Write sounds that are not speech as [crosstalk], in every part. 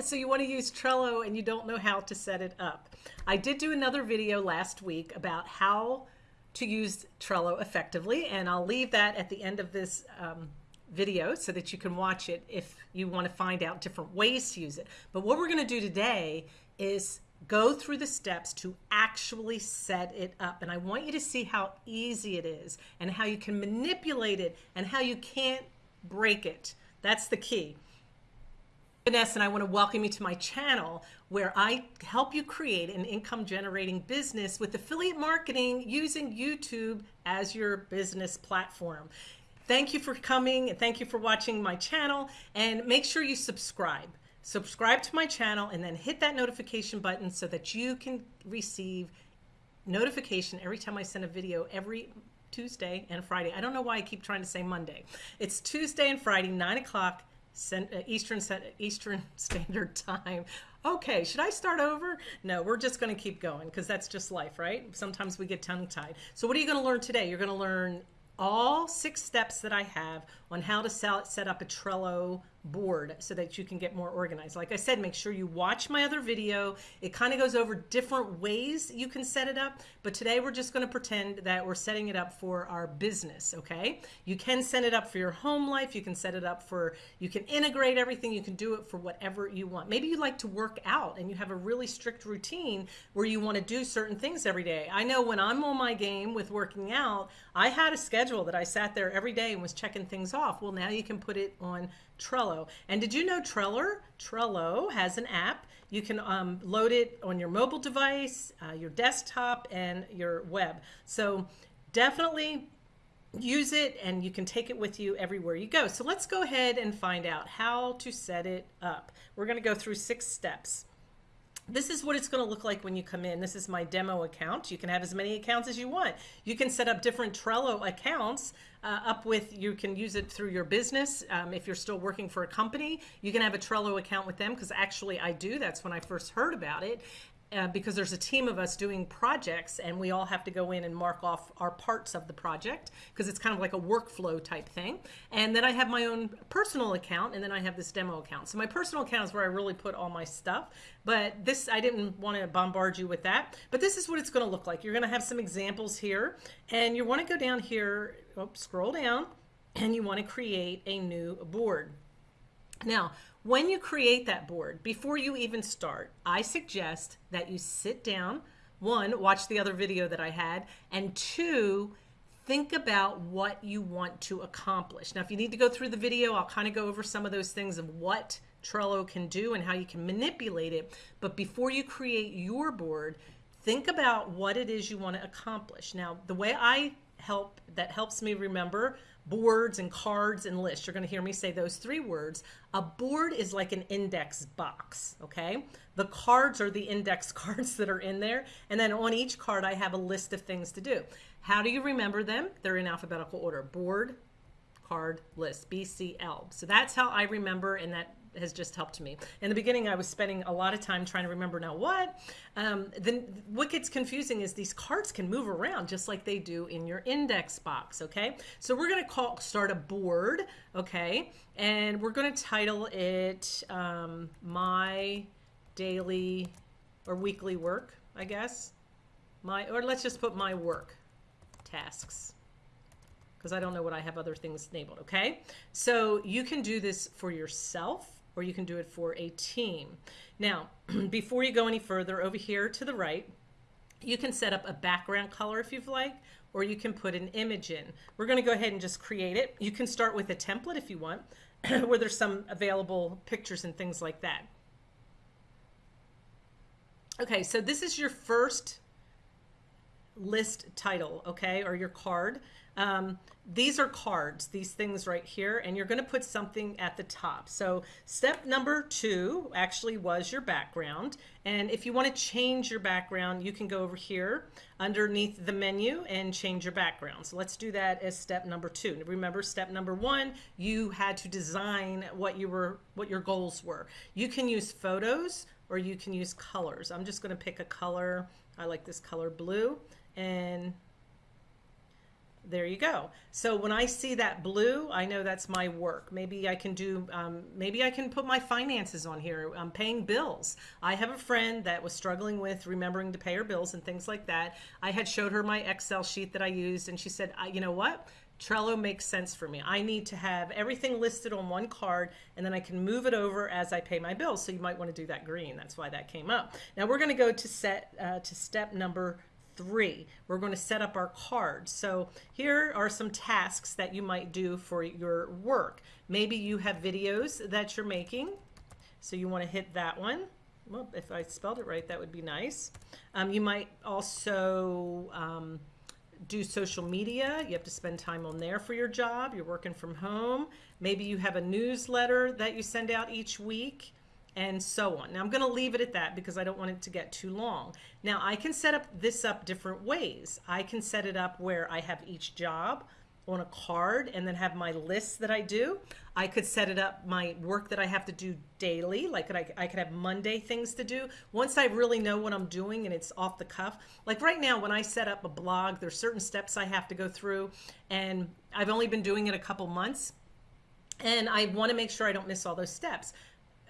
So you want to use Trello and you don't know how to set it up. I did do another video last week about how to use Trello effectively, and I'll leave that at the end of this um, video so that you can watch it if you want to find out different ways to use it. But what we're going to do today is go through the steps to actually set it up. And I want you to see how easy it is and how you can manipulate it and how you can't break it. That's the key. Vanessa and I want to welcome you to my channel where I help you create an income generating business with affiliate marketing using YouTube as your business platform. Thank you for coming and thank you for watching my channel and make sure you subscribe. Subscribe to my channel and then hit that notification button so that you can receive notification every time I send a video every Tuesday and Friday. I don't know why I keep trying to say Monday. It's Tuesday and Friday, 9 o'clock Uh, Eastern set uh, Eastern [laughs] Standard Time. Okay, should I start over? No, we're just going to keep going because that's just life, right? Sometimes we get tongue tied. So what are you going to learn today? You're going to learn all six steps that I have on how to set up a Trello board so that you can get more organized. Like I said, make sure you watch my other video. It kind of goes over different ways you can set it up, but today we're just going to pretend that we're setting it up for our business, okay? You can set it up for your home life. You can set it up for, you can integrate everything. You can do it for whatever you want. Maybe you like to work out and you have a really strict routine where you want to do certain things every day. I know when I'm on my game with working out, I had a schedule that I sat there every day and was checking things off. Well, now you can put it on Trello. And did you know Trello? Trello has an app. You can um, load it on your mobile device, uh, your desktop, and your web. So definitely use it and you can take it with you everywhere you go. So let's go ahead and find out how to set it up. We're going to go through six steps this is what it's going to look like when you come in. This is my demo account. You can have as many accounts as you want. You can set up different Trello accounts uh, up with, you can use it through your business. Um, if you're still working for a company, you can have a Trello account with them because actually I do. That's when I first heard about it uh, because there's a team of us doing projects and we all have to go in and mark off our parts of the project because it's kind of like a workflow type thing. And then I have my own personal account and then I have this demo account. So my personal account is where I really put all my stuff. But this, I didn't want to bombard you with that. But this is what it's going to look like. You're going to have some examples here and you want to go down here, oh, scroll down and you want to create a new board. Now, when you create that board, before you even start, I suggest that you sit down, one, watch the other video that I had, and two, think about what you want to accomplish. Now, if you need to go through the video, I'll kind of go over some of those things of what Trello can do and how you can manipulate it. But before you create your board, think about what it is you want to accomplish. Now, the way I help, that helps me remember boards and cards and lists. You're going to hear me say those three words. A board is like an index box, okay? The cards are the index [laughs] cards that are in there. And then on each card, I have a list of things to do. How do you remember them? They're in alphabetical order. Board, card, list, BCL. So that's how I remember and that has just helped me. In the beginning, I was spending a lot of time trying to remember now what. Um, then what gets confusing is these cards can move around just like they do in your index box. Okay, so we're going to call start a board. Okay, and we're going to title it um, my daily or weekly work. I guess my or let's just put my work tasks because I don't know what I have other things enabled, okay? So you can do this for yourself or you can do it for a team. Now, [clears throat] before you go any further, over here to the right, you can set up a background color if you'd like, or you can put an image in. We're gonna go ahead and just create it. You can start with a template if you want, [clears throat] where there's some available pictures and things like that. Okay, so this is your first list title, okay, or your card. Um, these are cards, these things right here, and you're going to put something at the top. So step number two actually was your background. And if you want to change your background, you can go over here underneath the menu and change your background. So let's do that as step number two. Remember step number one, you had to design what you were, what your goals were. You can use photos or you can use colors. I'm just going to pick a color. I like this color blue and there you go. So when I see that blue, I know that's my work. Maybe I can do, um, maybe I can put my finances on here. I'm paying bills. I have a friend that was struggling with remembering to pay her bills and things like that. I had showed her my Excel sheet that I used and she said, you know what? Trello makes sense for me. I need to have everything listed on one card and then I can move it over as I pay my bills. So you might want to do that green. That's why that came up. Now we're going to go to set uh, to step number three. We're going to set up our cards. So here are some tasks that you might do for your work. Maybe you have videos that you're making. So you want to hit that one. Well, if I spelled it right, that would be nice. Um, you might also um, do social media. You have to spend time on there for your job. You're working from home. Maybe you have a newsletter that you send out each week and so on. Now I'm going to leave it at that because I don't want it to get too long. Now I can set up this up different ways. I can set it up where I have each job on a card and then have my lists that I do. I could set it up my work that I have to do daily. Like I, I could have Monday things to do. Once I really know what I'm doing and it's off the cuff. Like right now when I set up a blog, there's certain steps I have to go through and I've only been doing it a couple months and I want to make sure I don't miss all those steps.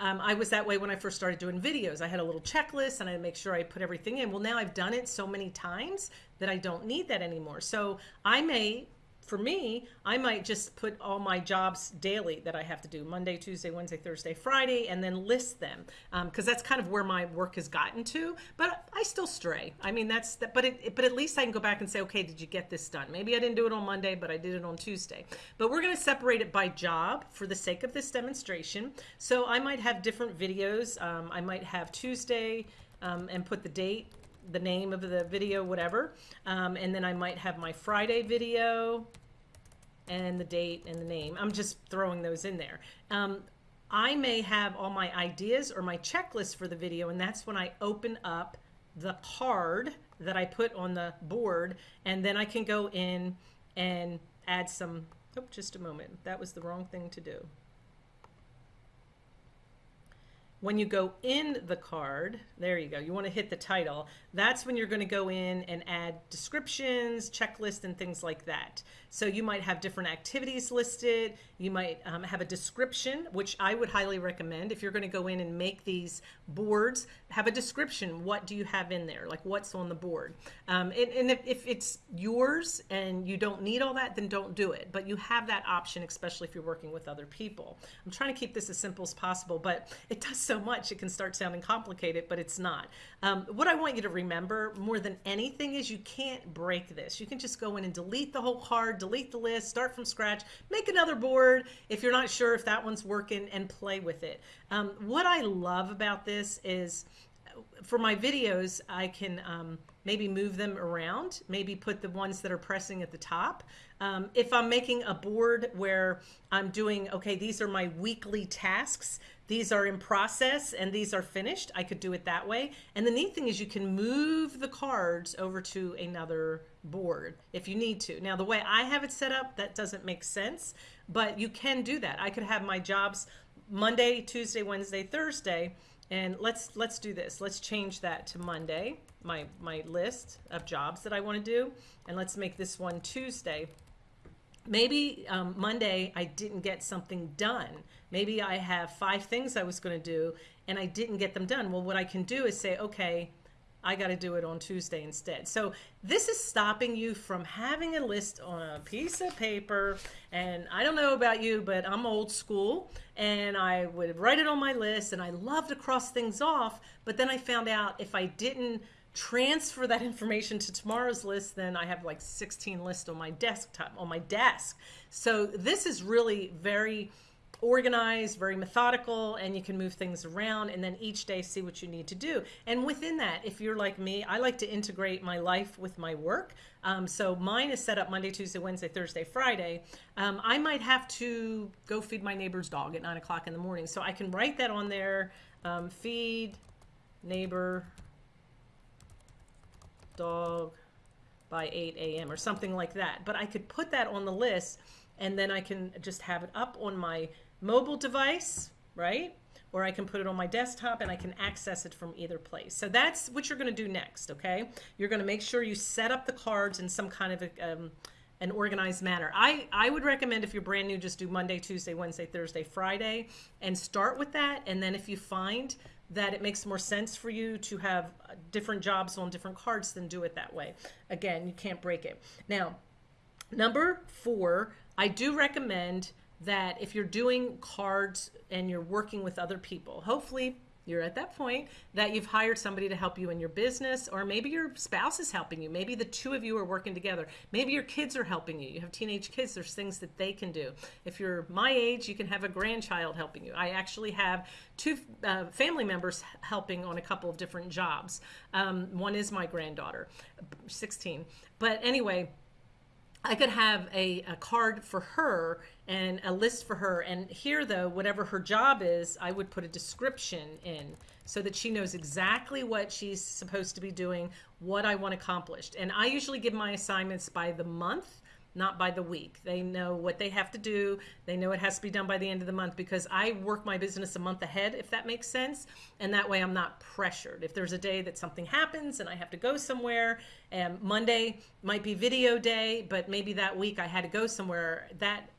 Um, I was that way when I first started doing videos. I had a little checklist and I make sure I put everything in. Well, now I've done it so many times that I don't need that anymore. So I may for me, I might just put all my jobs daily that I have to do Monday, Tuesday, Wednesday, Thursday, Friday, and then list them because um, that's kind of where my work has gotten to. But I still stray. I mean, that's that. But it, but at least I can go back and say, okay, did you get this done? Maybe I didn't do it on Monday, but I did it on Tuesday. But we're going to separate it by job for the sake of this demonstration. So I might have different videos. Um, I might have Tuesday um, and put the date the name of the video, whatever. Um, and then I might have my Friday video and the date and the name. I'm just throwing those in there. Um, I may have all my ideas or my checklist for the video, and that's when I open up the card that I put on the board, and then I can go in and add some, oh, just a moment. That was the wrong thing to do. When you go in the card, there you go, you want to hit the title. That's when you're going to go in and add descriptions, checklist, and things like that. So you might have different activities listed. You might um, have a description, which I would highly recommend. If you're going to go in and make these boards, have a description. What do you have in there? Like what's on the board? Um, and, and if, if it's yours and you don't need all that, then don't do it. But you have that option, especially if you're working with other people. I'm trying to keep this as simple as possible, but it does so much it can start sounding complicated, but it's not. Um, what I want you to remember more than anything is you can't break this. You can just go in and delete the whole card, delete the list, start from scratch, make another board if you're not sure if that one's working and play with it. Um, what I love about this is for my videos, I can um, maybe move them around, maybe put the ones that are pressing at the top. Um, if I'm making a board where I'm doing, okay, these are my weekly tasks, these are in process and these are finished, I could do it that way. And the neat thing is you can move the cards over to another board if you need to. Now, the way I have it set up, that doesn't make sense, but you can do that. I could have my jobs Monday, Tuesday, Wednesday, Thursday, and let's let's do this. Let's change that to Monday, my, my list of jobs that I want to do, and let's make this one Tuesday maybe um, Monday I didn't get something done. Maybe I have five things I was going to do and I didn't get them done. Well, what I can do is say, okay, I got to do it on Tuesday instead. So this is stopping you from having a list on a piece of paper. And I don't know about you, but I'm old school and I would write it on my list and I love to cross things off. But then I found out if I didn't transfer that [laughs] information to tomorrow's list, then I have like 16 lists on my desktop, on my desk. So this is really very organized, very methodical, and you can move things around and then each day see what you need to do. And within that, if you're like me, I like to integrate my life with my work. Um, so mine is set up Monday, Tuesday, Wednesday, Thursday, Friday. Um, I might have to go feed my neighbor's dog at nine o'clock in the morning. So I can write that on there, um, feed neighbor dog by 8 a.m. or something like that. But I could put that on the list and then I can just have it up on my mobile device, right? Or I can put it on my desktop and I can access it from either place. So that's what you're going to do next, okay? You're going to make sure you set up the cards in some kind of a, um, an organized manner. I, I would recommend if you're brand new, just do Monday, Tuesday, Wednesday, Thursday, Friday, and start with that. And then if you find that it makes more sense for you to have different jobs on different cards, then do it that way. Again, you can't break it. Now, number four, I do recommend that if you're doing cards and you're working with other people, hopefully you're at that point that you've hired somebody to help you in your business, or maybe your spouse is helping you. Maybe the two of you are working together. Maybe your kids are helping you. You have teenage kids, there's things that they can do. If you're my age, you can have a grandchild helping you. I actually have two uh, family members helping on a couple of different jobs. Um, one is my granddaughter, 16. But anyway, I could have a, a card for her and a list for her. And here, though, whatever her job is, I would put a description in so that she knows exactly what she's supposed to be doing, what I want accomplished. And I usually give my assignments by the month not by the week. They know what they have to do. They know it has to be done by the end of the month because I work my business a month ahead, if that makes sense. And that way I'm not pressured. If there's a day that something happens and I have to go somewhere, and Monday might be video day, but maybe that week I had to go somewhere, that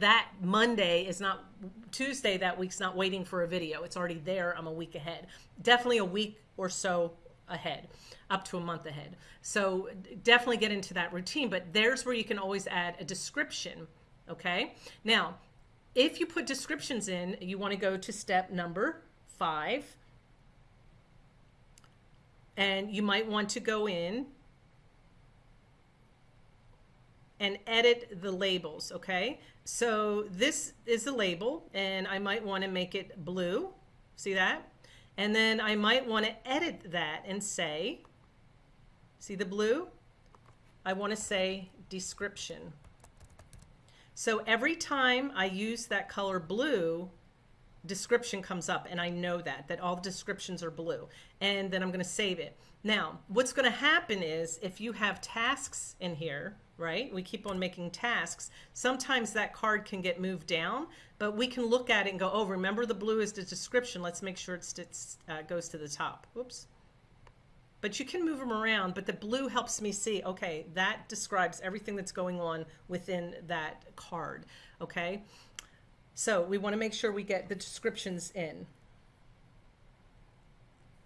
that Monday is not Tuesday that week's not waiting for a video. It's already there. I'm a week ahead. Definitely a week or so ahead, up to a month ahead. So definitely get into that routine, but there's where you can always add a description. Okay. Now, if you put descriptions in, you want to go to step number five. And you might want to go in and edit the labels. Okay. So this is the label and I might want to make it blue. See that? And then I might want to edit that and say, see the blue? I want to say description. So every time I use that color blue, description comes up and I know that, that all the descriptions are blue. And then I'm going to save it. Now, what's going to happen is if you have tasks in here, right? We keep on making tasks. Sometimes that card can get moved down, but we can look at it and go, oh, remember the blue is the description. Let's make sure it uh, goes to the top. Whoops. But you can move them around, but the blue helps me see, okay, that describes everything that's going on within that card, okay? So we want to make sure we get the descriptions in.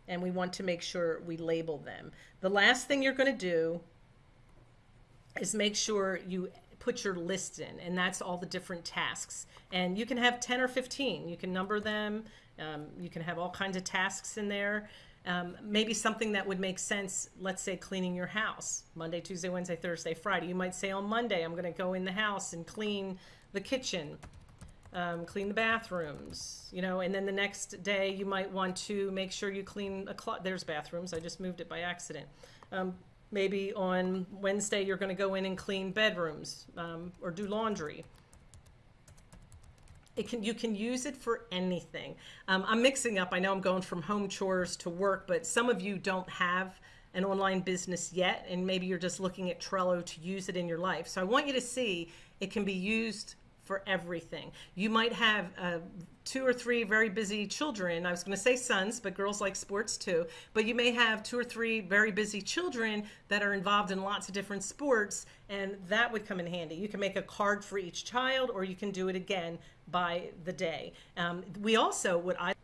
And we want to make sure we label them. The last thing you're going to do is make sure you put your list in and that's all the different tasks. And you can have 10 or 15 you can number them. Um, you can have all kinds of tasks in there. Um, maybe something that would make sense let's say cleaning your house. Monday tuesday wednesday thursday friday. You might say on monday i'm going to go in the house and clean the kitchen um, clean the bathrooms you know and then the next day you might want to make sure you clean a closet there's bathrooms i just moved it by accident um, maybe on Wednesday you're going to go in and clean bedrooms um, or do laundry. It can you can use it for anything. Um, I'm mixing up. I know I'm going from home chores to work, but some of you don't have an online business yet, and maybe you're just looking at Trello to use it in your life. So I want you to see it can be used for everything. You might have uh, two or three very busy children. I was going to say sons, but girls like sports too. But you may have two or three very busy children that are involved in lots of different sports, and that would come in handy. You can make a card for each child, or you can do it again by the day. Um, we also, what I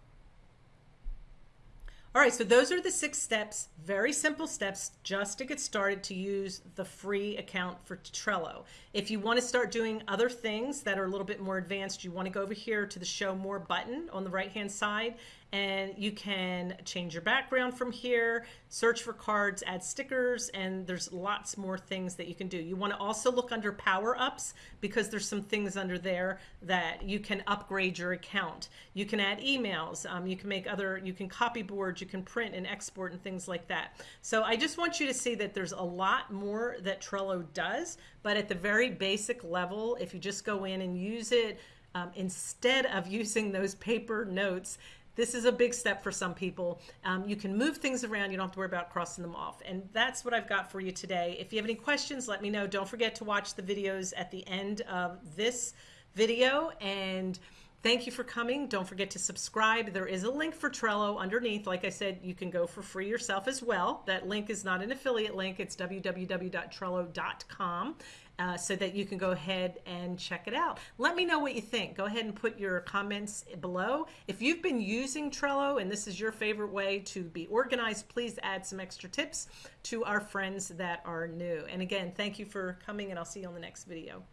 all right, so those are the six steps, very simple steps just to get started to use the free account for Trello. If you want to start doing other things that are a little bit more advanced, you want to go over here to the show more button on the right hand side and you can change your background from here, search for cards, add stickers, and there's lots more things that you can do. You want to also look under power ups because there's some things under there that you can upgrade your account. You can add emails, um, you can make other, you can copy boards, you can print and export and things like that. So I just want you to see that there's a lot more that Trello does, but at the very basic level, if you just go in and use it, um, instead of [laughs] using those paper notes, this is a big step for some people. Um, you can move things around. You don't have to worry about crossing them off. And that's what I've got for you today. If you have any questions, let me know. Don't forget to watch the videos at the end of this video. And thank you for coming. Don't forget to subscribe. There is a link for Trello underneath. Like I said, you can go for free yourself as well. That link is not an affiliate link. It's www.trello.com. uh, so that you can go ahead and check it out. Let me know what you think. Go ahead and put your comments below. If you've been using Trello and this is your favorite way to be organized, please add some extra tips to our friends that are new. And again, thank you for coming and I'll see you on the next video.